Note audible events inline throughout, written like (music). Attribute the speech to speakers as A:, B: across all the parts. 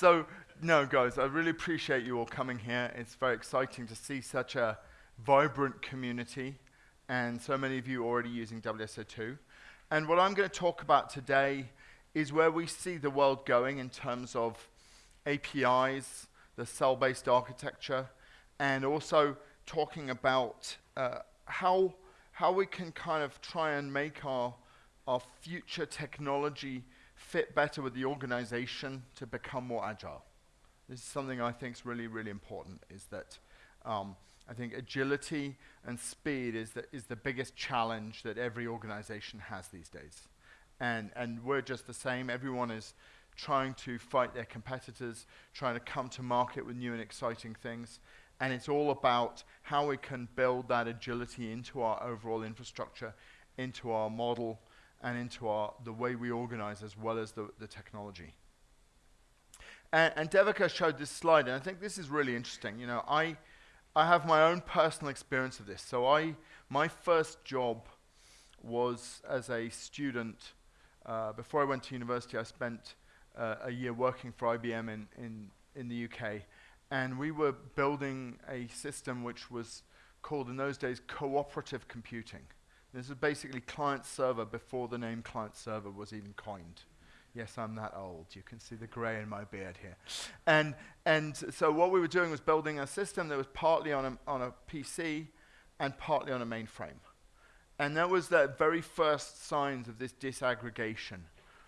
A: so, no, guys, I really appreciate you all coming here. It's very exciting to see such a vibrant community and so many of you already using WSO2. And what I'm going to talk about today is where we see the world going in terms of APIs, the cell-based architecture, and also talking about uh, how, how we can kind of try and make our, our future technology fit better with the organization to become more agile. This is something I think is really, really important, is that um, I think agility and speed is the, is the biggest challenge that every organization has these days. And, and we're just the same. Everyone is trying to fight their competitors, trying to come to market with new and exciting things. And it's all about how we can build that agility into our overall infrastructure, into our model, and into our, the way we organize as well as the, the technology. And, and Devika showed this slide, and I think this is really interesting. You know, I, I have my own personal experience of this. So I, my first job was as a student. Uh, before I went to university, I spent uh, a year working for IBM in, in, in the UK. And we were building a system which was called in those days cooperative computing. This is basically client server before the name client server was even coined. Yes, I'm that old. You can see the gray in my beard here. And, and so what we were doing was building a system that was partly on a, on a PC and partly on a mainframe. And that was the very first signs of this disaggregation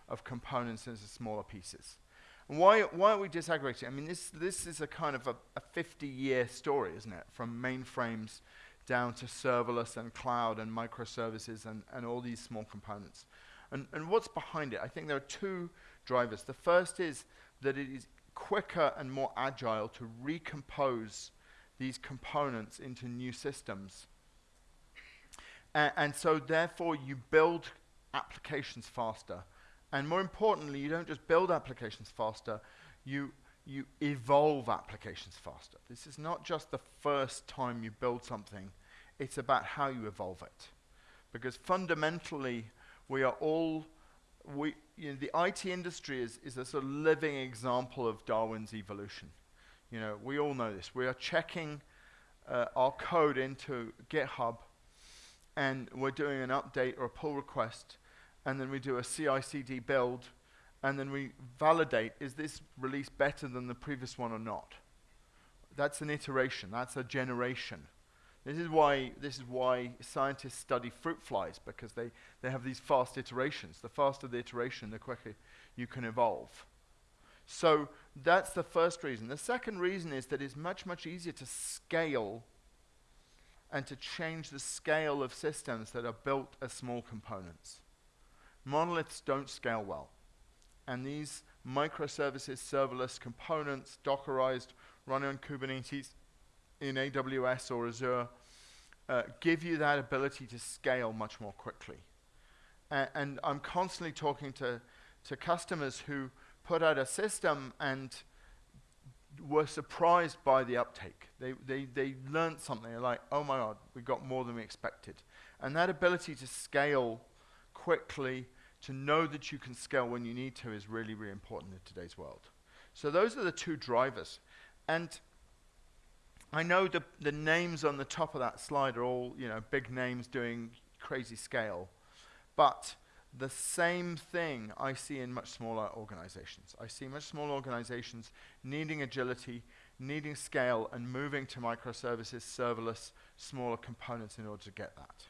A: of components into smaller pieces. And why, why are we disaggregating? I mean, this, this is a kind of a 50-year story, isn't it? From mainframes down to serverless and cloud and microservices and, and all these small components. And, and what's behind it? I think there are two drivers. The first is that it is quicker and more agile to recompose these components into new systems. And so therefore you build applications faster. And more importantly, you don't just build applications faster, you, you evolve applications faster. This is not just the first time you build something, it's about how you evolve it. Because fundamentally, we are all, we, you know, the IT industry is, is a sort of living example of Darwin's evolution. You know, we all know this. We are checking uh, our code into GitHub, and we're doing an update or a pull request, and then we do a CI/CD build, and then we validate, is this release better than the previous one or not? That's an iteration, that's a generation. This is why, this is why scientists study fruit flies, because they, they have these fast iterations. The faster the iteration, the quicker you can evolve. So that's the first reason. The second reason is that it's much, much easier to scale and to change the scale of systems that are built as small components. Monoliths don't scale well. And these microservices, serverless components, Dockerized, running on Kubernetes, in AWS or Azure uh, give you that ability to scale much more quickly. A and I'm constantly talking to, to customers who put out a system and were surprised by the uptake. They, they, they learned something. They're like, oh my God, we got more than we expected. And that ability to scale quickly, to know that you can scale when you need to is really, really important in today's world. So those are the two drivers. And I know the, the names on the top of that slide are all, you know, big names doing crazy scale. But the same thing I see in much smaller organizations. I see much smaller organizations needing agility, needing scale, and moving to microservices, serverless, smaller components in order to get that.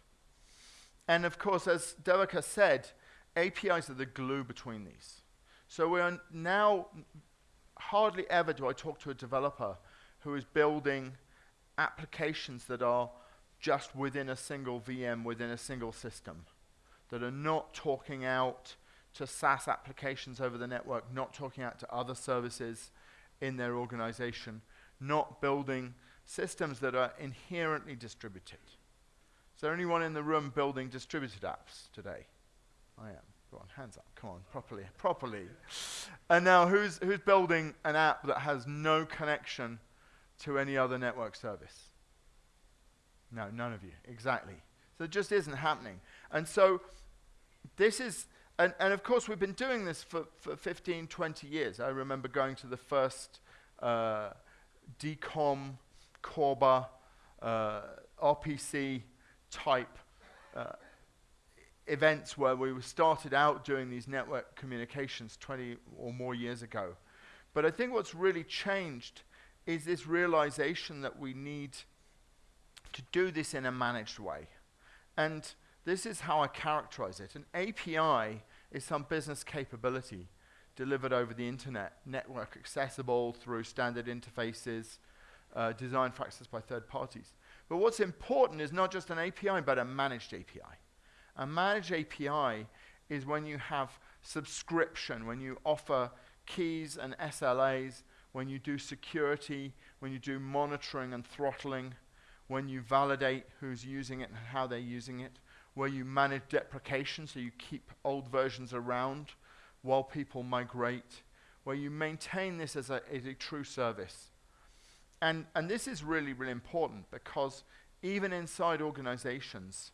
A: And of course, as Devika said, APIs are the glue between these. So we are now, hardly ever do I talk to a developer who is building applications that are just within a single VM, within a single system, that are not talking out to SaaS applications over the network, not talking out to other services in their organization, not building systems that are inherently distributed. Is there anyone in the room building distributed apps today? I am. Go on, hands up. Come on, properly, properly. and now, who's, who's building an app that has no connection to any other network service? No, none of you. Exactly. So it just isn't happening. And so this is and, and of course, we've been doing this for, for 15, 20 years. I remember going to the first uh, DCOM, CORBA, uh, RPC type uh, events where we started out doing these network communications 20 or more years ago. But I think what's really changed is this realization that we need to do this in a managed way. And this is how I characterize it. An API is some business capability delivered over the internet, network accessible through standard interfaces, uh, designed for access by third parties. But what's important is not just an API, but a managed API. A managed API is when you have subscription, when you offer keys and SLAs, when you do security, when you do monitoring and throttling, when you validate who's using it and how they're using it, where you manage deprecation, so you keep old versions around while people migrate, where you maintain this as a, as a true service. And, and this is really, really important because even inside organizations,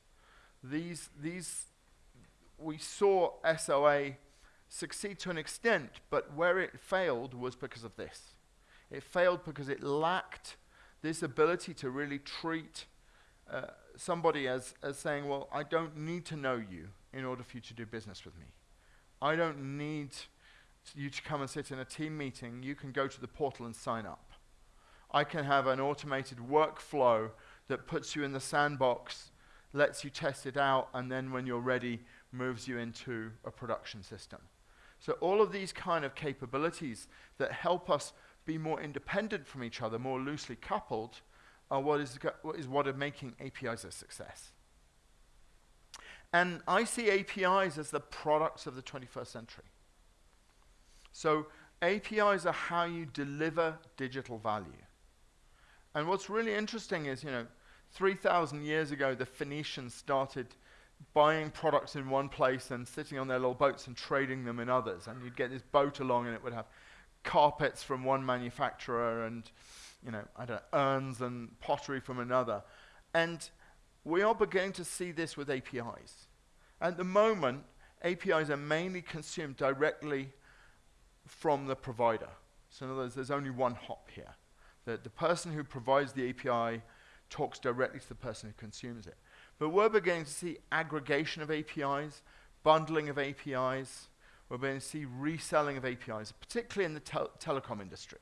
A: these, these, we saw SOA succeed to an extent, but where it failed was because of this. It failed because it lacked this ability to really treat uh, somebody as, as saying, well, I don't need to know you in order for you to do business with me. I don't need you to come and sit in a team meeting. You can go to the portal and sign up. I can have an automated workflow that puts you in the sandbox, lets you test it out, and then when you're ready, moves you into a production system. So all of these kind of capabilities that help us be more independent from each other, more loosely coupled, are what is, what is what are making APIs a success. And I see APIs as the products of the 21st century. So APIs are how you deliver digital value. And what's really interesting is, you know, 3,000 years ago, the Phoenicians started buying products in one place and sitting on their little boats and trading them in others. And you'd get this boat along and it would have carpets from one manufacturer and, you know, I don't know, urns and pottery from another. And we are beginning to see this with APIs. At the moment, APIs are mainly consumed directly from the provider. So in other words, there's only one hop here. The, the person who provides the API talks directly to the person who consumes it. But we're beginning to see aggregation of APIs, bundling of APIs. We're beginning to see reselling of APIs, particularly in the tel telecom industry.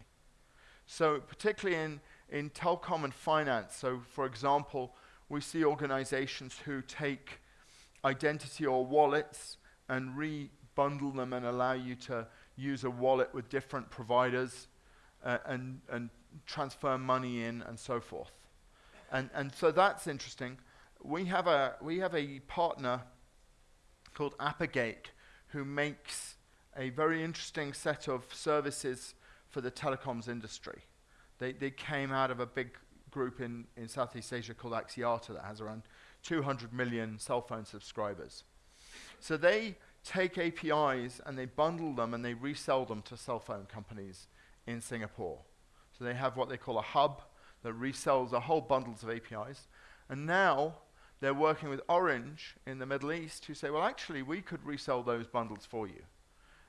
A: So particularly in, in telecom and finance. So for example, we see organizations who take identity or wallets and re-bundle them and allow you to use a wallet with different providers uh, and, and transfer money in and so forth. And, and so that's interesting. We have a, we have a partner called Apigate who makes a very interesting set of services for the telecoms industry. They, they came out of a big group in, in Southeast Asia called Axiata that has around 200 million cell phone subscribers. So they take APIs and they bundle them and they resell them to cell phone companies in Singapore. So they have what they call a hub that resells a whole bundles of APIs. And now they're working with Orange in the Middle East who say, well, actually, we could resell those bundles for you.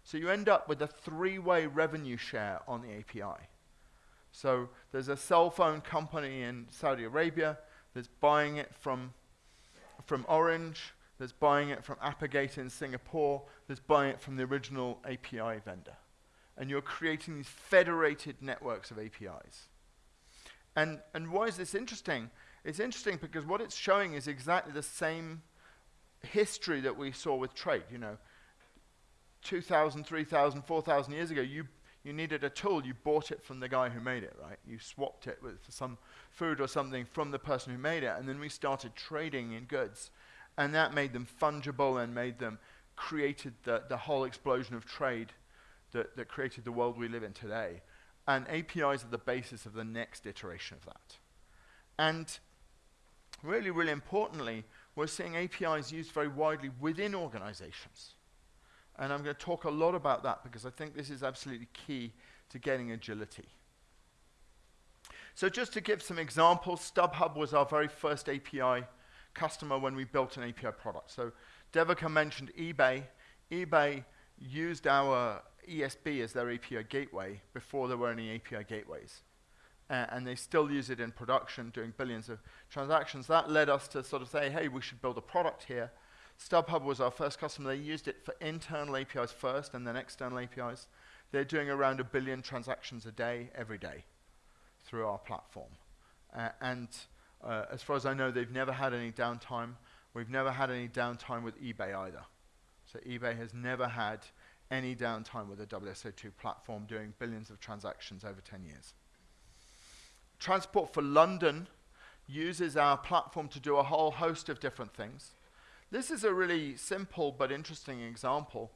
A: So you end up with a three-way revenue share on the API. So there's a cell phone company in Saudi Arabia that's buying it from, from Orange, that's buying it from Apigate in Singapore, that's buying it from the original API vendor. And you're creating these federated networks of APIs. And, and why is this interesting? It's interesting because what it's showing is exactly the same history that we saw with trade. You know, 2,000, 3,000, 4,000 years ago, you, you needed a tool, you bought it from the guy who made it, right? You swapped it with some food or something from the person who made it, and then we started trading in goods. And that made them fungible and made them, created the, the whole explosion of trade that, that created the world we live in today. And APIs are the basis of the next iteration of that. And really, really importantly, we're seeing APIs used very widely within organizations. And I'm going to talk a lot about that because I think this is absolutely key to getting agility. So just to give some examples, StubHub was our very first API customer when we built an API product. So Devika mentioned eBay. eBay used our ESB as their API gateway before there were any API gateways. Uh, and they still use it in production, doing billions of transactions. That led us to sort of say, hey, we should build a product here. StubHub was our first customer. They used it for internal APIs first and then external APIs. They're doing around a billion transactions a day, every day, through our platform. Uh, and uh, as far as I know, they've never had any downtime. We've never had any downtime with eBay either. So eBay has never had any downtime with the WSO2 platform doing billions of transactions over 10 years. Transport for London uses our platform to do a whole host of different things. This is a really simple but interesting example.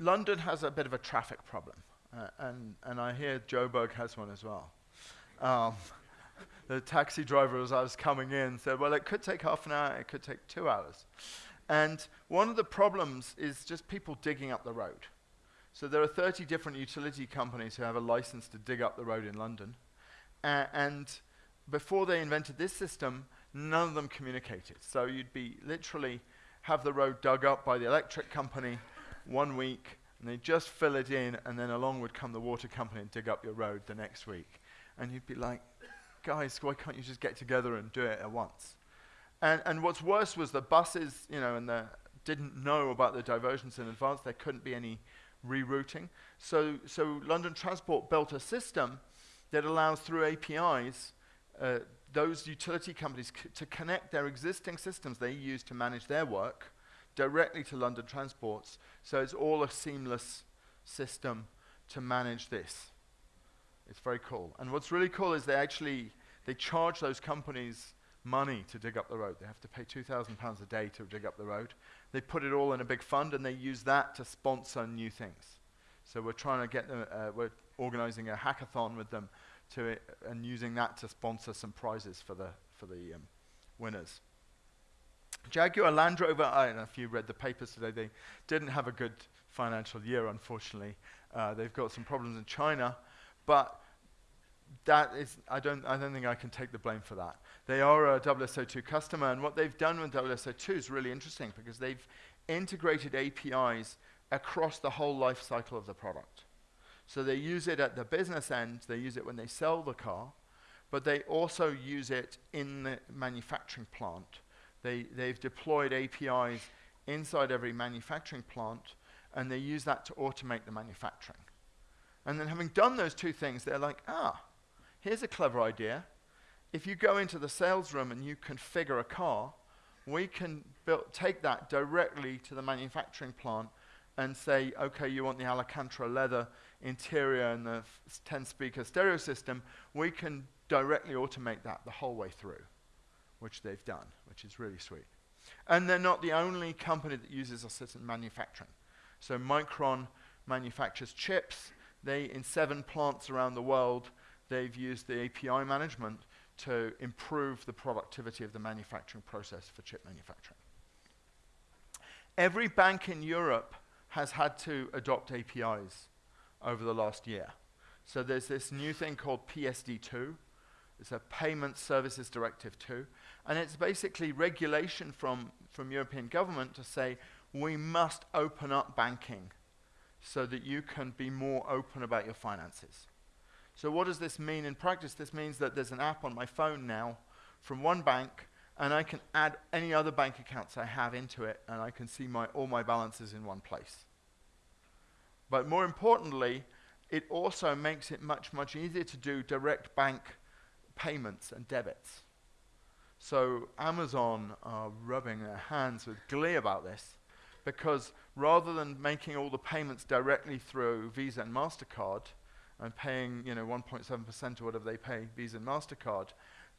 A: London has a bit of a traffic problem, uh, and, and I hear Joburg has one as well. Um, (laughs) the taxi driver, as I was coming in, said, well, it could take half an hour, it could take two hours. And one of the problems is just people digging up the road. So there are 30 different utility companies who have a license to dig up the road in London. Uh, and before they invented this system, none of them communicated. So you'd be literally have the road dug up by the electric company one week, and they just fill it in, and then along would come the water company and dig up your road the next week. And you'd be like, guys, why can't you just get together and do it at once? And, and what's worse was the buses, you know, and the didn't know about the diversions in advance. There couldn't be any rerouting. So, so London Transport built a system that allows through APIs uh, those utility companies to connect their existing systems they use to manage their work directly to London Transports. So it's all a seamless system to manage this. It's very cool. And what's really cool is they actually they charge those companies money to dig up the road. They have to pay £2,000 a day to dig up the road. They put it all in a big fund and they use that to sponsor new things. So we're trying to get them, uh, we're organizing a hackathon with them to it and using that to sponsor some prizes for the, for the um, winners. Jaguar Land Rover, I don't know if you read the papers today, they didn't have a good financial year, unfortunately. Uh, they've got some problems in China, but that is, I don't, I don't think I can take the blame for that. They are a WSO2 customer, and what they've done with WSO2 is really interesting because they've integrated APIs across the whole life cycle of the product. So they use it at the business end, they use it when they sell the car, but they also use it in the manufacturing plant. They, they've deployed APIs inside every manufacturing plant, and they use that to automate the manufacturing. And then having done those two things, they're like, ah, here's a clever idea. If you go into the sales room and you configure a car, we can build, take that directly to the manufacturing plant and say, okay, you want the Alcantara leather interior and the 10 speaker stereo system, we can directly automate that the whole way through, which they've done, which is really sweet. And they're not the only company that uses assistant manufacturing. So Micron manufactures chips. They, in seven plants around the world, they've used the API management to improve the productivity of the manufacturing process for chip manufacturing. Every bank in Europe has had to adopt APIs over the last year. So there's this new thing called PSD2. It's a Payment Services Directive 2. And it's basically regulation from, from European government to say we must open up banking so that you can be more open about your finances. So what does this mean in practice? This means that there's an app on my phone now from one bank, and I can add any other bank accounts I have into it, and I can see my, all my balances in one place. But more importantly, it also makes it much, much easier to do direct bank payments and debits. So Amazon are rubbing their hands with glee about this because rather than making all the payments directly through Visa and MasterCard, and paying you know 1.7% or whatever they pay Visa and MasterCard,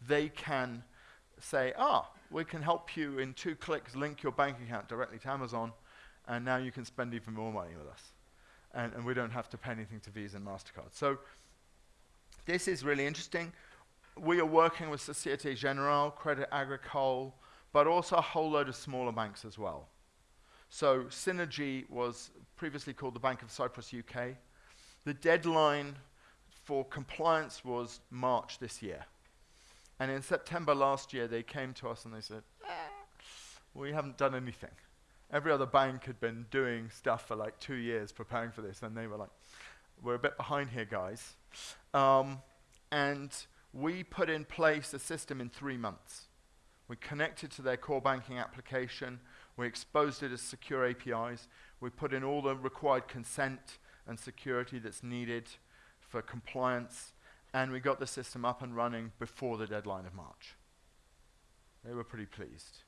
A: they can say, ah, we can help you in two clicks link your bank account directly to Amazon, and now you can spend even more money with us. And, and we don't have to pay anything to Visa and MasterCard. So this is really interesting. We are working with Societe Generale, Credit Agricole, but also a whole load of smaller banks as well. So Synergy was previously called the Bank of Cyprus UK. The deadline for compliance was March this year. And in September last year, they came to us and they said, eh, we haven't done anything. every other bank had been doing stuff for like two years preparing for this, and they were like, we're a bit behind here, guys. Um, and we put in place a system in three months. We connected to their core banking application. We exposed it as secure APIs. We put in all the required consent and security that's needed for compliance. And we got the system up and running before the deadline of March. They were pretty pleased.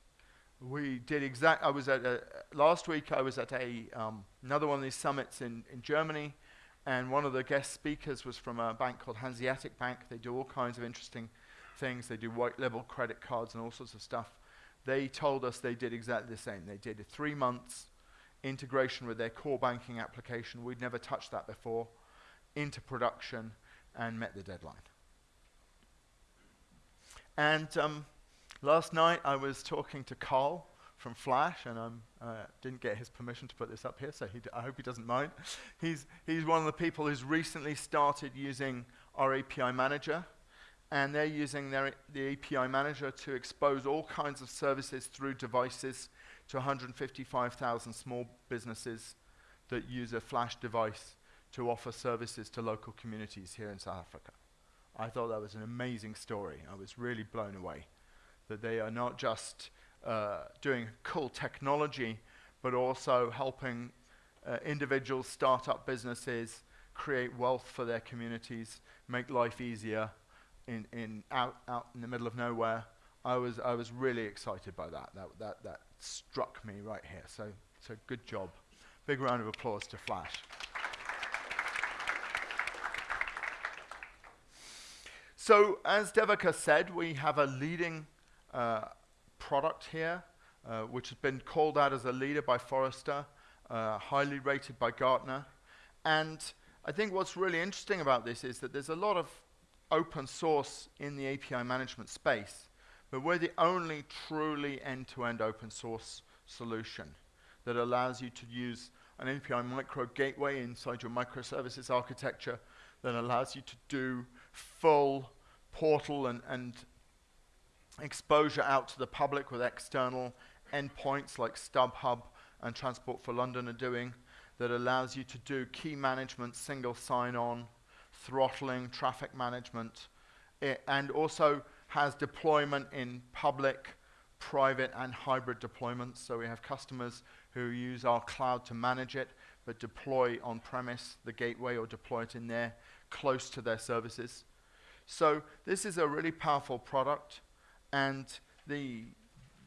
A: We did exact. I was at a, last week. I was at a um, another one of these summits in, in Germany, and one of the guest speakers was from a bank called Hanseatic Bank. They do all kinds of interesting things. They do white label credit cards and all sorts of stuff. They told us they did exactly the same. They did three months integration with their core banking application. We'd never touched that before into production and met the deadline. And um, last night I was talking to Carl from Flash, and I uh, didn't get his permission to put this up here, so I hope he doesn't mind. He's, he's one of the people who's recently started using our API manager, and they're using their, the API manager to expose all kinds of services through devices to 155,000 small businesses that use a Flash device to offer services to local communities here in South Africa. I thought that was an amazing story. I was really blown away that they are not just uh, doing cool technology, but also helping uh, individuals start up businesses, create wealth for their communities, make life easier in, in out, out in the middle of nowhere. I was, I was really excited by that. That, that. that struck me right here. So, so good job. Big round of applause to Flash. So, as Devika said, we have a leading uh, product here, uh, which has been called out as a leader by Forrester, uh, highly rated by Gartner. And I think what's really interesting about this is that there's a lot of open source in the API management space, but we're the only truly end-to-end -end open source solution that allows you to use an API micro gateway inside your microservices architecture that allows you to do full portal and, and exposure out to the public with external endpoints like StubHub and Transport for London are doing that allows you to do key management, single sign-on, throttling, traffic management, eh, and also has deployment in public, private, and hybrid deployments. So we have customers who use our cloud to manage it, but deploy on-premise the gateway or deploy it in there close to their services. So this is a really powerful product. And the,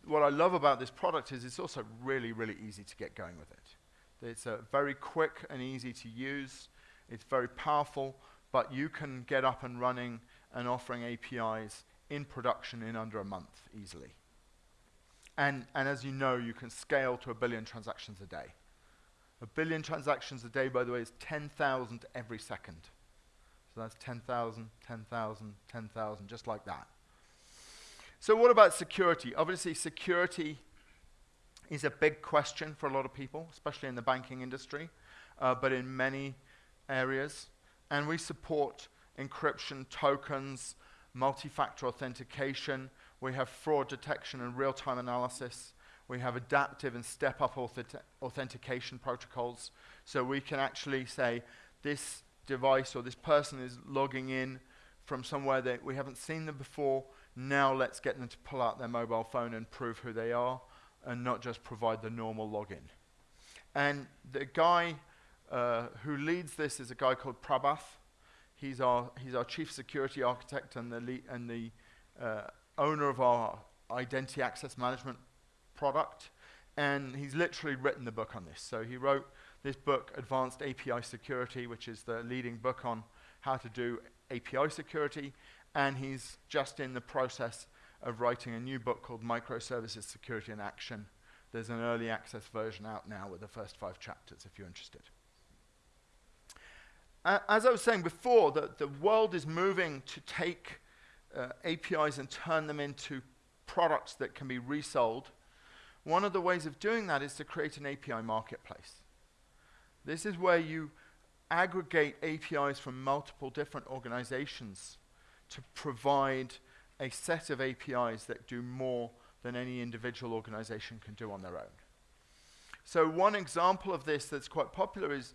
A: what I love about this product is it's also really, really easy to get going with it. It's uh, very quick and easy to use. It's very powerful, but you can get up and running and offering APIs in production in under a month easily. And, and as you know, you can scale to a billion transactions a day. A billion transactions a day, by the way, is 10,000 every second. So that's 10,000, 10,000, 10,000, just like that. So what about security? Obviously, security is a big question for a lot of people, especially in the banking industry, uh, but in many areas. And we support encryption, tokens, multi-factor authentication. We have fraud detection and real-time analysis. We have adaptive and step-up authentication protocols. So we can actually say this device or this person is logging in from somewhere that we haven't seen them before now let's get them to pull out their mobile phone and prove who they are and not just provide the normal login. And the guy uh, who leads this is a guy called Prabath. He's our, he's our chief security architect and the, and the uh, owner of our identity access management product. And he's literally written the book on this. So he wrote this book, Advanced API Security, which is the leading book on how to do API security and he's just in the process of writing a new book called Microservices Security in Action. There's an early access version out now with the first five chapters if you're interested. As I was saying before, the, the world is moving to take uh, APIs and turn them into products that can be resold. One of the ways of doing that is to create an API marketplace. This is where you aggregate APIs from multiple different organizations to provide a set of APIs that do more than any individual organization can do on their own. So one example of this that's quite popular is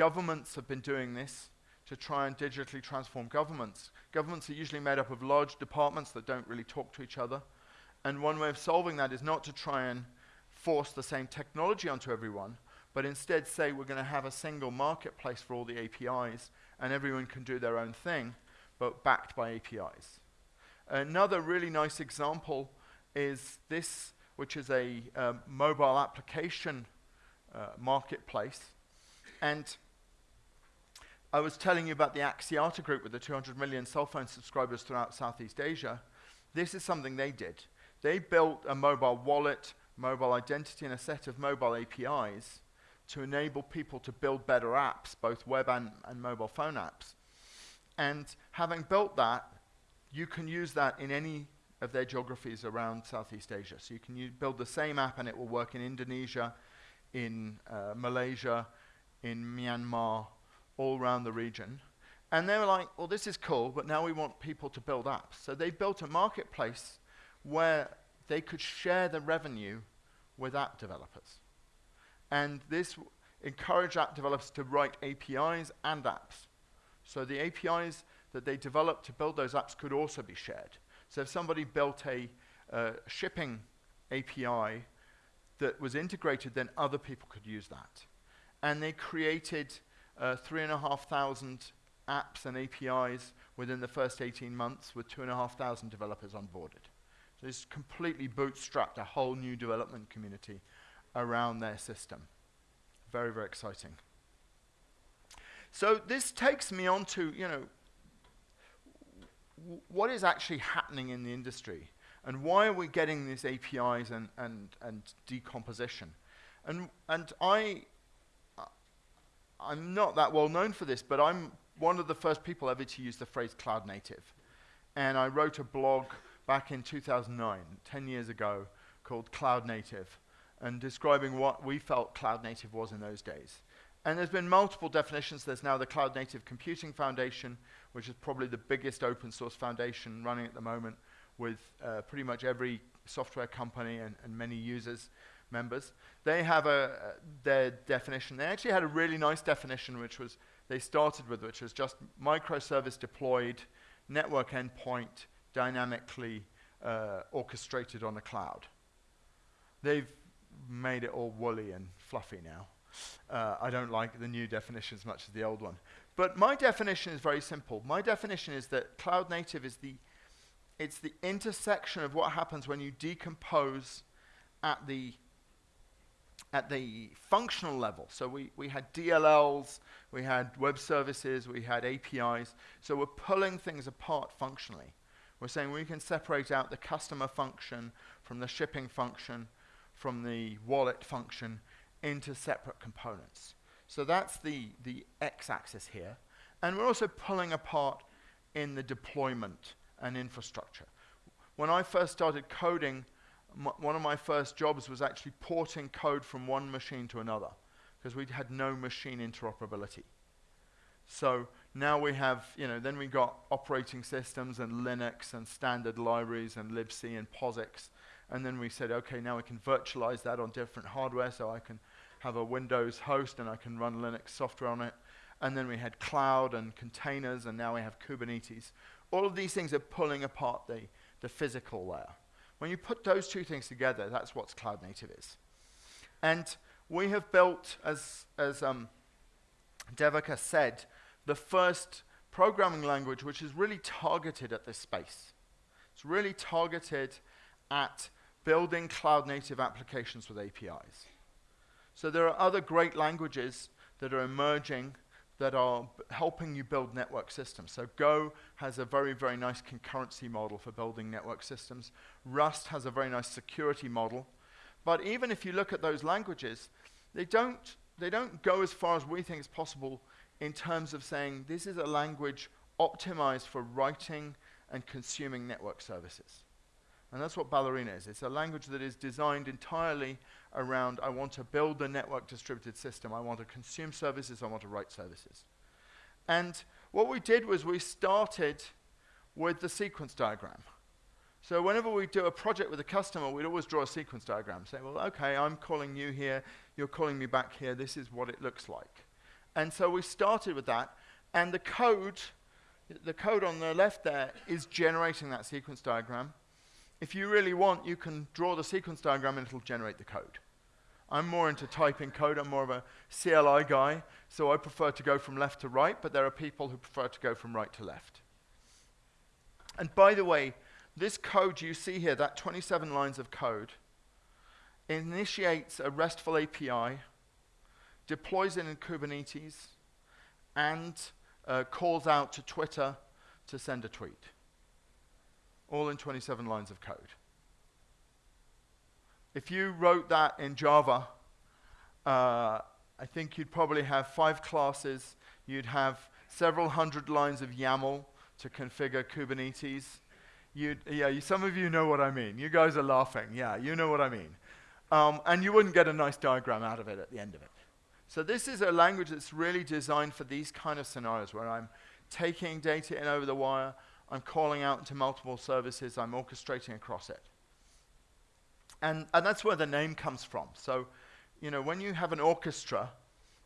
A: governments have been doing this to try and digitally transform governments. Governments are usually made up of large departments that don't really talk to each other. And one way of solving that is not to try and force the same technology onto everyone, but instead say we're going to have a single marketplace for all the APIs and everyone can do their own thing, but backed by APIs. Another really nice example is this, which is a um, mobile application uh, marketplace. And I was telling you about the Axiata group with the 200 million cell phone subscribers throughout Southeast Asia. This is something they did. They built a mobile wallet, mobile identity, and a set of mobile APIs to enable people to build better apps, both web and, and mobile phone apps. And having built that, you can use that in any of their geographies around Southeast Asia. So you can build the same app and it will work in Indonesia, in uh, Malaysia, in Myanmar, all around the region. And they were like, well, this is cool, but now we want people to build apps. So they built a marketplace where they could share the revenue with app developers. And this encouraged app developers to write APIs and apps. So the APIs that they developed to build those apps could also be shared. So if somebody built a uh, shipping API that was integrated, then other people could use that. And they created uh, 3,500 apps and APIs within the first 18 months with 2,500 developers onboarded. So it's completely bootstrapped a whole new development community around their system. Very, very exciting. So this takes me on to, you know, what is actually happening in the industry and why are we getting these APIs and, and, and decomposition? And, and I, I'm not that well known for this, but I'm one of the first people ever to use the phrase cloud native. And I wrote a blog back in 2009, 10 years ago, called Cloud Native, and describing what we felt cloud native was in those days. And there's been multiple definitions. There's now the Cloud Native Computing Foundation, which is probably the biggest open source foundation running at the moment with uh, pretty much every software company and, and many users members. They have a, their definition. They actually had a really nice definition, which was they started with, which was just microservice deployed, network endpoint, dynamically uh, orchestrated on the cloud. They've made it all woolly and fluffy now. Uh, I don't like the new definition as much as the old one. But my definition is very simple. My definition is that cloud native is the it's the intersection of what happens when you decompose at the at the functional level. So we, we had DLLs, we had web services, we had APIs. So we're pulling things apart functionally. We're saying we can separate out the customer function from the shipping function, from the wallet function into separate components. So that's the, the x-axis here. And we're also pulling apart in the deployment and infrastructure. When I first started coding, one of my first jobs was actually porting code from one machine to another because we had no machine interoperability. So now we have, you know, then we got operating systems and Linux and standard libraries and libc and POSIX. And then we said, okay, now we can virtualize that on different hardware so I can have a Windows host and I can run Linux software on it. And then we had cloud and containers and now we have Kubernetes. All of these things are pulling apart the, the physical layer. When you put those two things together, that's what cloud native is. And we have built, as, as um, Devika said, the first programming language which is really targeted at this space. It's really targeted at building cloud native applications with APIs. So there are other great languages that are emerging that are helping you build network systems. So Go has a very, very nice concurrency model for building network systems. Rust has a very nice security model. But even if you look at those languages, they don't, they don't go as far as we think is possible in terms of saying this is a language optimized for writing and consuming network services. And that's what Ballerina is. It's a language that is designed entirely around I want to build a network distributed system. I want to consume services. I want to write services. And what we did was we started with the sequence diagram. So whenever we do a project with a customer, we'd always draw a sequence diagram. Say, well, okay, I'm calling you here. you're calling me back here, this is what it looks like. And so we started with that, and the code, the code on the left there is generating that sequence diagram. If you really want, you can draw the sequence diagram and it'll generate the code. I'm more into typing code. I'm more of a CLI guy, so I prefer to go from left to right, but there are people who prefer to go from right to left. And by the way, this code you see here, that 27 lines of code, initiates a RESTful API, deploys it in Kubernetes, and uh, calls out to Twitter to send a tweet. All in 27 lines of code. If you wrote that in Java, uh, I think you'd probably have five classes. You'd have several hundred lines of YAML to configure Kubernetes. You'd, yeah, you, some of you know what I mean. You guys are laughing. Yeah, you know what I mean. Um, and you wouldn't get a nice diagram out of it at the end of it. So this is a language that's really designed for these kind of scenarios where I'm taking data in over the wire, I'm calling out into multiple services, I'm orchestrating across it. And, and that's where the name comes from. So, you know, when you have an orchestra,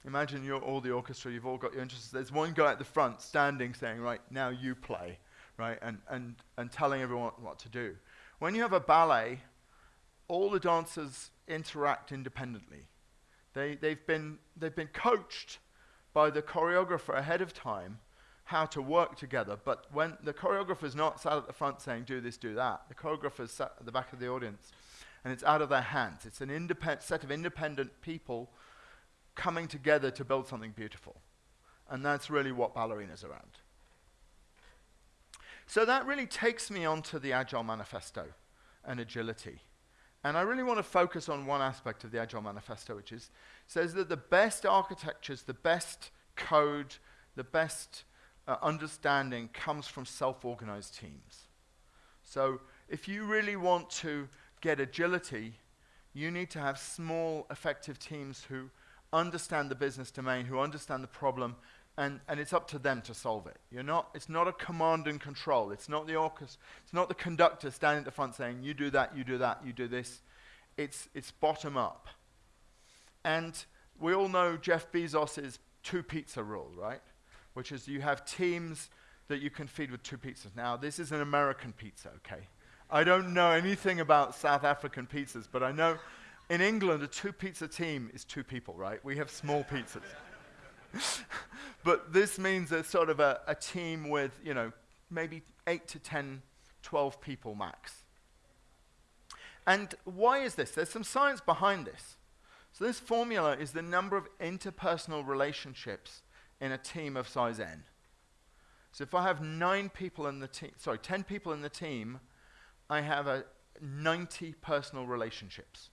A: imagine you're all the orchestra, you've all got your interests. There's one guy at the front standing saying, right, now you play, right, and, and, and telling everyone what to do. When you have a ballet, all the dancers interact independently. They, they've, been, they've been coached by the choreographer ahead of time how to work together. But when the choreographer's not sat at the front saying, do this, do that, the choreographer's sat at the back of the audience and it's out of their hands. It's an independent set of independent people coming together to build something beautiful. And that's really what Ballerina's around. So that really takes me onto the Agile Manifesto and agility. And I really want to focus on one aspect of the Agile Manifesto, which is says that the best architectures, the best code, the best uh, understanding comes from self-organized teams. So if you really want to get agility, you need to have small, effective teams who understand the business domain, who understand the problem, and, and it's up to them to solve it. You're not, it's not a command and control. It's not the orchestra, it's not the conductor standing at the front saying, you do that, you do that, you do this. It's, it's bottom up. And we all know Jeff Bezos' two pizza rule, right? Which is you have teams that you can feed with two pizzas. Now, this is an American pizza, okay? I don't know anything about South African pizzas, but I know in England, a two pizza team is two people, right? We have small pizzas. (laughs) but this means a sort of a, a team with, you know, maybe 8 to 10, 12 people max. And why is this? There's some science behind this. So this formula is the number of interpersonal relationships in a team of size n. So if I have nine people in the team, sorry, 10 people in the team, I have a 90 personal relationships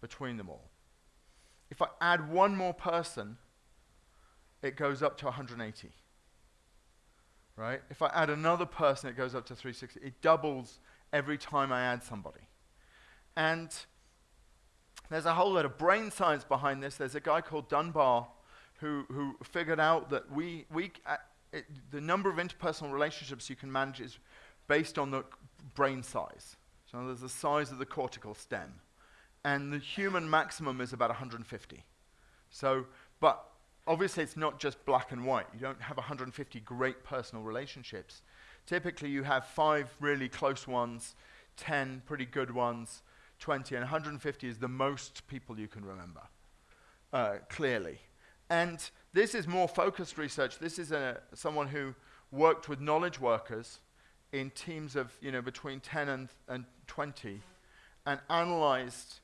A: between them all. If I add one more person, it goes up to 180. Right? If I add another person, it goes up to 360. It doubles every time I add somebody. And there's a whole lot of brain science behind this. There's a guy called Dunbar who, who figured out that we, we, uh, it, the number of interpersonal relationships you can manage is based on the brain size. So there's the size of the cortical stem. And the human maximum is about 150. So, but obviously it's not just black and white. You don't have 150 great personal relationships. Typically you have five really close ones, 10 pretty good ones, 20, and 150 is the most people you can remember, uh, clearly. And this is more focused research. This is a, someone who worked with knowledge workers in teams of you know between 10 and, and 20 and analyzed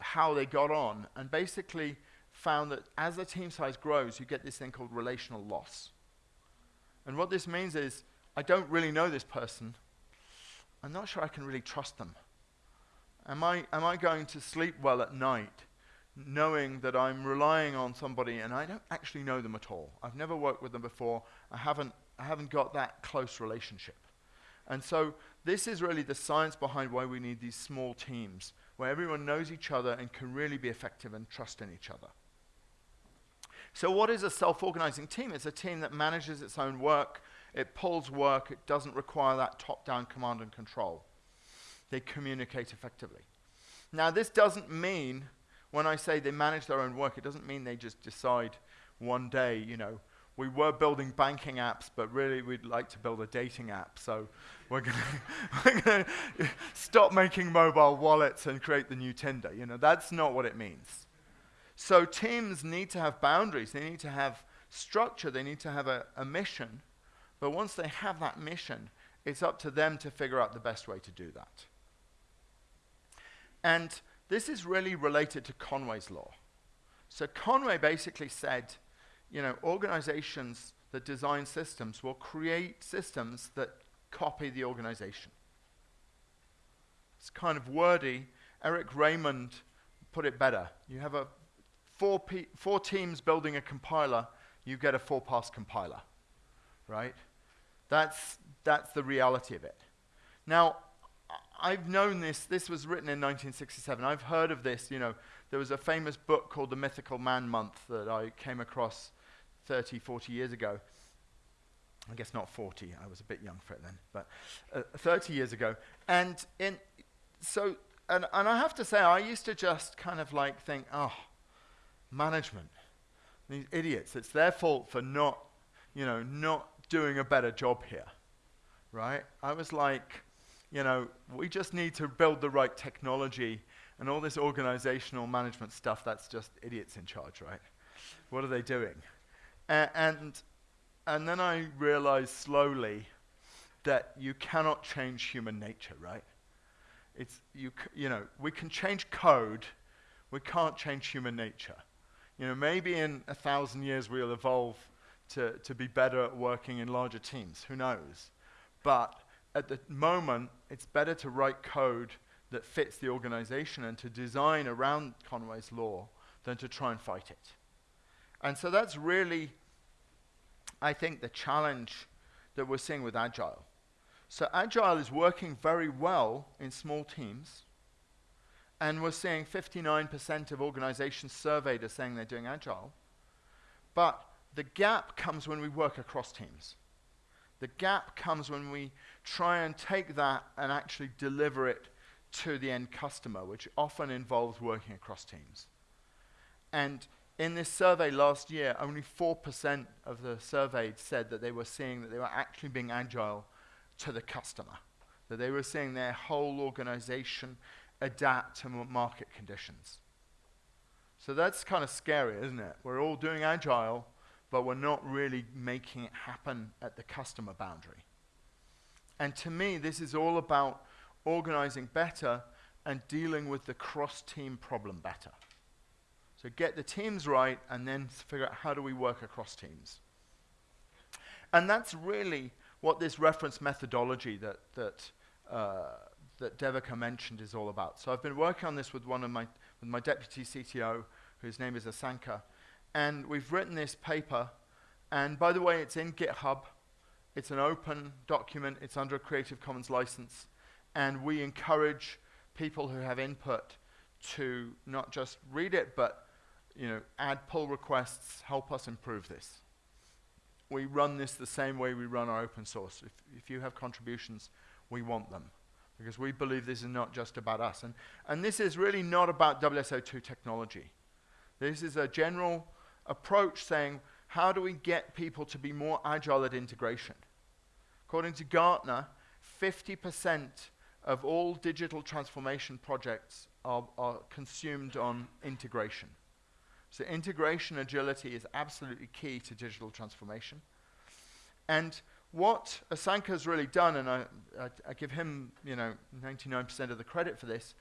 A: how they got on and basically found that as the team size grows you get this thing called relational loss. And what this means is i don't really know this person. I'm not sure i can really trust them. Am i, am I going to sleep well at night knowing that i'm relying on somebody and i don't actually know them at all i've never worked with them before i haven't, I haven't got that close relationship and so this is really the science behind why we need these small teams, where everyone knows each other and can really be effective and trust in each other. So what is a self-organizing team? It's a team that manages its own work, it pulls work, it doesn't require that top-down command and control. They communicate effectively. Now this doesn't mean when I say they manage their own work, it doesn't mean they just decide one day, you know, we were building banking apps, but really we'd like to build a dating app. So we're going (laughs) to stop making mobile wallets and create the new Tinder. You know, that's not what it means. So teams need to have boundaries. They need to have structure. They need to have a, a mission. But once they have that mission, it's up to them to figure out the best way to do that. And this is really related to Conway's law. So Conway basically said, you know, organizations that design systems will create systems that copy the organization. It's kind of wordy. Eric Raymond put it better. You have a four, four teams building a compiler, you get a four-pass compiler, right? That's, that's the reality of it. Now, I've known this, this was written in 1967. I've heard of this, you know, there was a famous book called The Mythical Man Month that I came across 30, 40 years ago. I guess not 40, I was a bit young for it then, but uh, 30 years ago. And in, so, and, and I have to say, I used to just kind of like think, oh, management, these idiots, it's their fault for not, you know, not doing a better job here, right? I was like, you know, we just need to build the right technology and all this organizational management stuff, that's just idiots in charge, right? What are they doing? And, and then I realized slowly that you cannot change human nature, right? It's, you, you know, we can change code, we can't change human nature. You know, maybe in a thousand years we'll evolve to, to be better at working in larger teams, who knows? But at the moment, it's better to write code that fits the organization and to design around Conway's law than to try and fight it. And so that's really, I think, the challenge that we're seeing with Agile. So Agile is working very well in small teams, and we're seeing 59% of organizations surveyed are saying they're doing Agile. But the gap comes when we work across teams. The gap comes when we try and take that and actually deliver it to the end customer, which often involves working across teams. And in this survey last year, only 4% of the surveyed said that they were seeing that they were actually being agile to the customer, that they were seeing their whole organization adapt to market conditions. So that's kind of scary, isn't it? We're all doing agile, but we're not really making it happen at the customer boundary. And to me, this is all about organizing better and dealing with the cross-team problem better. So get the teams right and then figure out how do we work across teams. And that's really what this reference methodology that, that, uh, that Devika mentioned is all about. So I've been working on this with one of my, with my deputy CTO, whose name is Asanka, and we've written this paper, and by the way, it's in GitHub. It's an open document. It's under a Creative Commons license. And we encourage people who have input to not just read it, but you know, add pull requests, help us improve this. We run this the same way we run our open source. If, if you have contributions, we want them because we believe this is not just about us. And, and this is really not about WSO2 technology. This is a general approach saying, how do we get people to be more agile at integration? According to Gartner, 50% of all digital transformation projects are, are consumed on integration. So integration agility is absolutely key to digital transformation. And what Asanka has really done, and I, I, I give him, you know, 99% of the credit for this,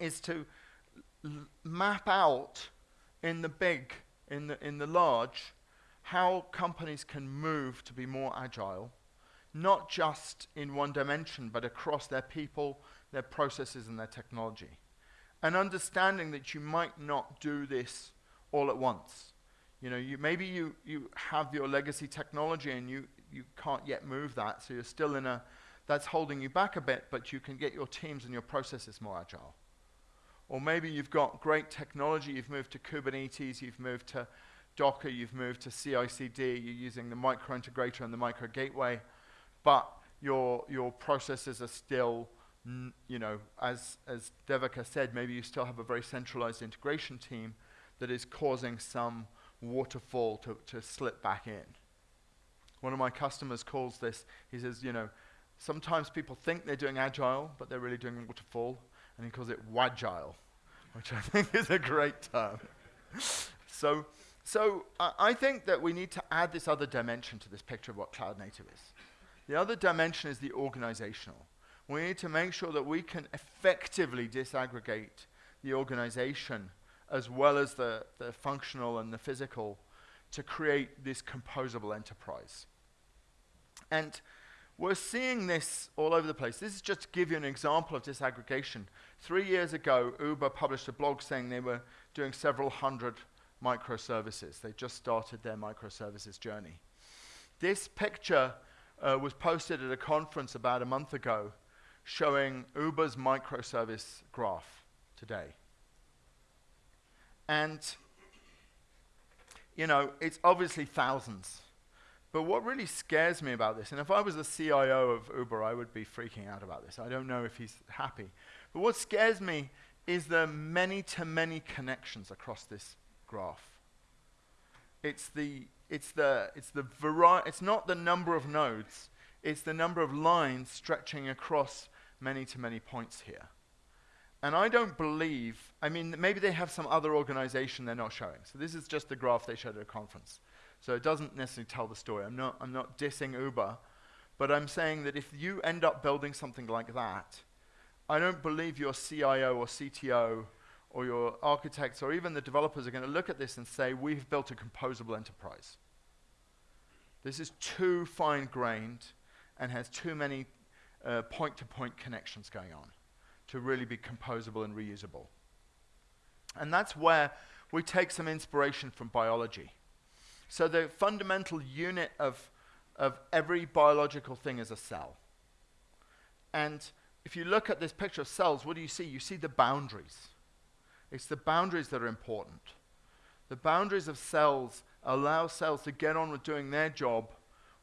A: is to map out in the big, in the, in the large, how companies can move to be more agile, not just in one dimension, but across their people, their processes, and their technology. And understanding that you might not do this all at once. You know, you, maybe you, you have your legacy technology and you, you can't yet move that, so you're still in a, that's holding you back a bit, but you can get your teams and your processes more agile. Or maybe you've got great technology, you've moved to Kubernetes, you've moved to Docker, you've moved to CI/CD, you're using the micro integrator and the micro gateway, but your, your processes are still you know, as, as Devika said, maybe you still have a very centralized integration team that is causing some waterfall to, to slip back in. One of my customers calls this, he says, you know, sometimes people think they're doing agile, but they're really doing waterfall, and he calls it wagile, which I (laughs) think is a great term. so, so I think that we need to add this other dimension to this picture of what cloud native is. The other dimension is the organizational. We need to make sure that we can effectively disaggregate the organization as well as the, the functional and the physical to create this composable enterprise. And we're seeing this all over the place. This is just to give you an example of disaggregation. Three years ago, Uber published a blog saying they were doing several hundred microservices. They just started their microservices journey. This picture uh, was posted at a conference about a month ago showing Uber's microservice graph today. And, you know, it's obviously thousands. But what really scares me about this, and if I was the CIO of Uber, I would be freaking out about this. I don't know if he's happy. But what scares me is the many to many connections across this graph. It's the, it's the, it's the variety, it's not the number of nodes, it's the number of lines stretching across many to many points here. And I don't believe, I mean, maybe they have some other organization they're not showing. So this is just the graph they showed at a conference. So it doesn't necessarily tell the story. I'm not, I'm not dissing Uber, but I'm saying that if you end up building something like that, I don't believe your CIO or CTO or your architects or even the developers are going to look at this and say, we've built a composable enterprise. This is too fine-grained and has too many uh, point-to-point -point connections going on to really be composable and reusable. And that's where we take some inspiration from biology. So the fundamental unit of, of every biological thing is a cell. And if you look at this picture of cells, what do you see? You see the boundaries. It's the boundaries that are important. The boundaries of cells allow cells to get on with doing their job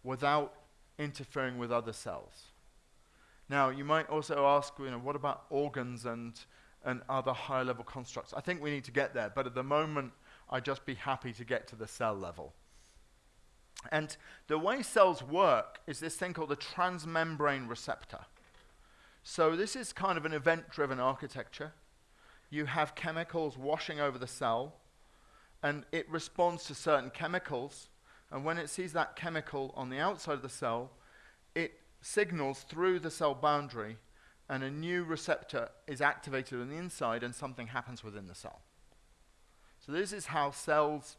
A: without interfering with other cells. Now, you might also ask, you know, what about organs and, and other higher level constructs? I think we need to get there, but at the moment, I'd just be happy to get to the cell level. And the way cells work is this thing called the transmembrane receptor. So this is kind of an event-driven architecture. You have chemicals washing over the cell, and it responds to certain chemicals, and when it sees that chemical on the outside of the cell, it signals through the cell boundary and a new receptor is activated on the inside and something happens within the cell. So this is how cells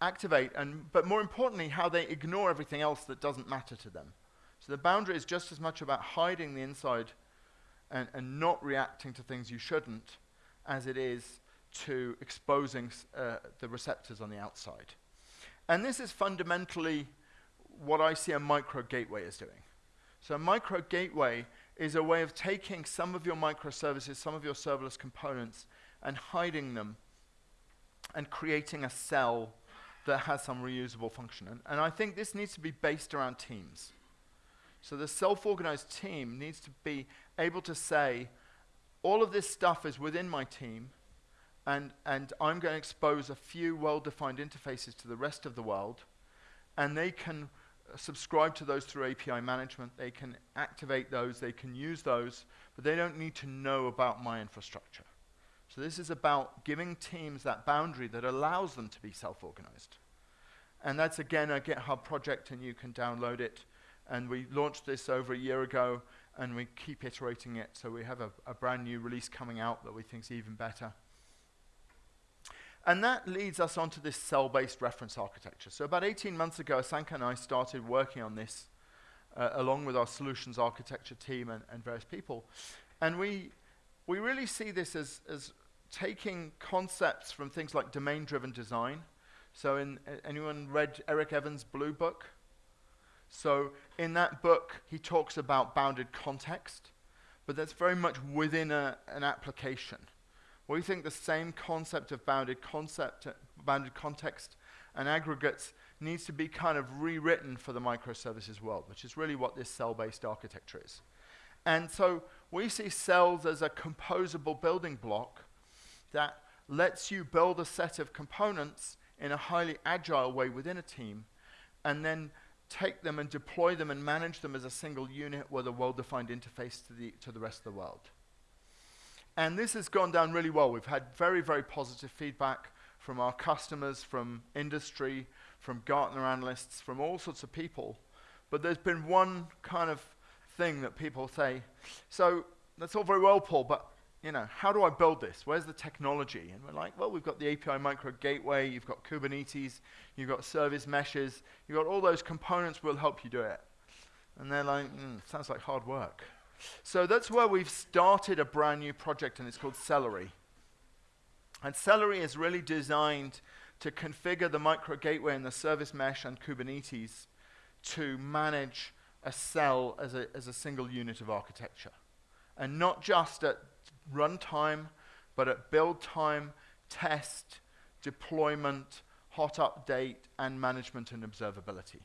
A: activate, and, but more importantly, how they ignore everything else that doesn't matter to them. So the boundary is just as much about hiding the inside and, and not reacting to things you shouldn't as it is to exposing uh, the receptors on the outside. And this is fundamentally what I see a micro gateway is doing. So a micro gateway is a way of taking some of your microservices, some of your serverless components, and hiding them and creating a cell that has some reusable function. And, and I think this needs to be based around teams. So the self-organized team needs to be able to say, all of this stuff is within my team, and, and I'm going to expose a few well-defined interfaces to the rest of the world, and they can uh, subscribe to those through API management. They can activate those, they can use those, but they don't need to know about my infrastructure. So this is about giving teams that boundary that allows them to be self-organized. And that's, again, a GitHub project, and you can download it. And we launched this over a year ago, and we keep iterating it. So we have a, a brand new release coming out that we think is even better. And that leads us onto this cell-based reference architecture. So about 18 months ago, Asanka and I started working on this uh, along with our solutions architecture team and, and various people. And we, we really see this as, as taking concepts from things like domain-driven design. So in, uh, anyone read Eric Evans' Blue Book? So in that book, he talks about bounded context, but that's very much within a, an application. We think the same concept of bounded concept, bounded context and aggregates needs to be kind of rewritten for the microservices world, which is really what this cell-based architecture is. And so we see cells as a composable building block that lets you build a set of components in a highly agile way within a team and then take them and deploy them and manage them as a single unit with a well-defined interface to the, to the rest of the world. And this has gone down really well. We've had very, very positive feedback from our customers, from industry, from Gartner analysts, from all sorts of people. But there's been one kind of thing that people say, so that's all very well, Paul, but you know, how do I build this? Where's the technology? And we're like, well, we've got the API micro gateway, you've got Kubernetes, you've got service meshes, you've got all those components will help you do it. And they're like, mm, sounds like hard work. So that's where we've started a brand new project, and it's called Cellery. And Cellery is really designed to configure the micro gateway and the service mesh and Kubernetes to manage a cell as a, as a single unit of architecture. And not just at runtime, but at build time, test, deployment, hot update, and management and observability.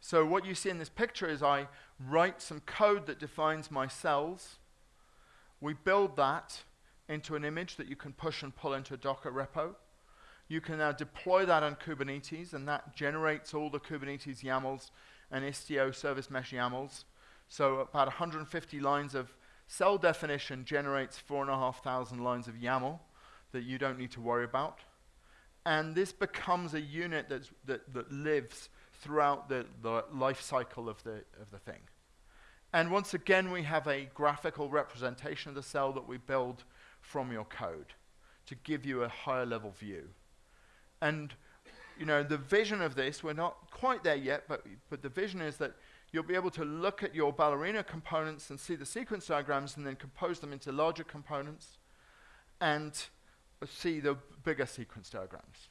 A: So what you see in this picture is I write some code that defines my cells. We build that into an image that you can push and pull into a Docker repo. You can now deploy that on Kubernetes, and that generates all the Kubernetes YAMLs and Istio service mesh YAMLs. So about 150 lines of cell definition generates 4,500 lines of YAML that you don't need to worry about. And this becomes a unit that, that lives throughout the, the life cycle of the, of the thing. And once again, we have a graphical representation of the cell that we build from your code to give you a higher level view. And you know, the vision of this, we're not quite there yet, but, but the vision is that you'll be able to look at your ballerina components and see the sequence diagrams and then compose them into larger components and see the bigger sequence diagrams.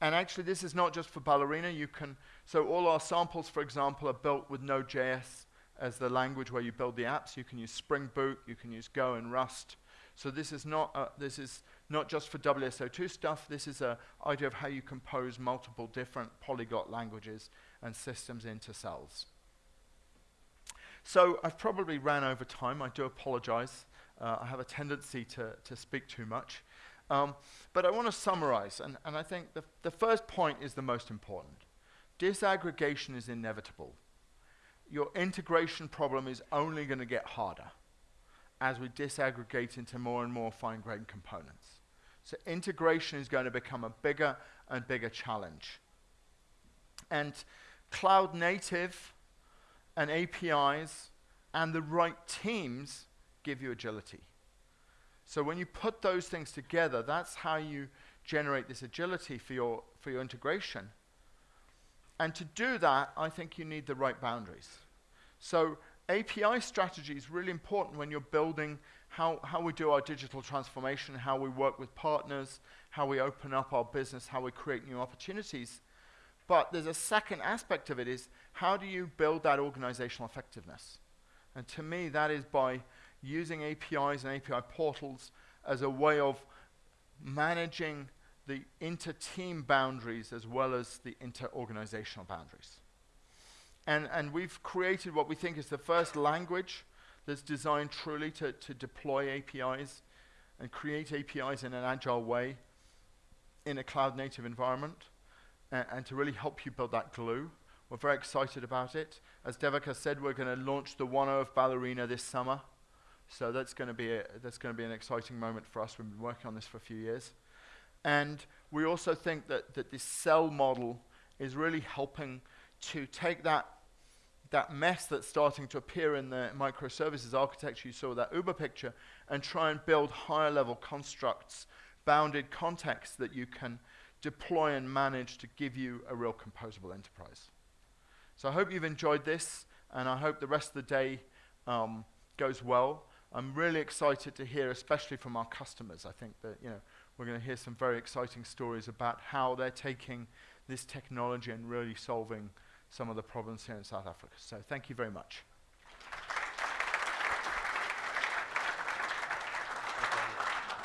A: And actually, this is not just for ballerina. You can, so all our samples, for example, are built with Node.js as the language where you build the apps. You can use Spring Boot, you can use Go and Rust. So this is not, uh, this is not just for WSO2 stuff. This is an idea of how you compose multiple different polyglot languages and systems into cells. So I've probably ran over time. I do apologize. Uh, I have a tendency to, to speak too much. Um, but I want to summarize, and, and I think the, the first point is the most important. Disaggregation is inevitable. Your integration problem is only going to get harder as we disaggregate into more and more fine-grained components. So integration is going to become a bigger and bigger challenge. And cloud native and APIs and the right teams give you agility. So when you put those things together, that's how you generate this agility for your, for your integration. And to do that, I think you need the right boundaries. So API strategy is really important when you're building how, how we do our digital transformation, how we work with partners, how we open up our business, how we create new opportunities. But there's a second aspect of it is how do you build that organizational effectiveness? And to me, that is by using APIs and API portals as a way of managing the inter-team boundaries as well as the inter-organizational boundaries. And, and we've created what we think is the first language that's designed truly to, to deploy APIs and create APIs in an agile way in a cloud native environment and, and to really help you build that glue. We're very excited about it. As Devika said, we're going to launch the 1.0 of Ballerina this summer. So that's going to be a, that's going to be an exciting moment for us. We've been working on this for a few years. And we also think that, that this cell model is really helping to take that that mess that's starting to appear in the microservices architecture, you saw that Uber picture, and try and build higher level constructs, bounded contexts that you can deploy and manage to give you a real composable enterprise. So I hope you've enjoyed this, and I hope the rest of the day um, goes well. I'm really excited to hear, especially from our customers. I think that you know we're going to hear some very exciting stories about how they're taking this technology and really solving some of the problems here in South Africa. So thank you very much.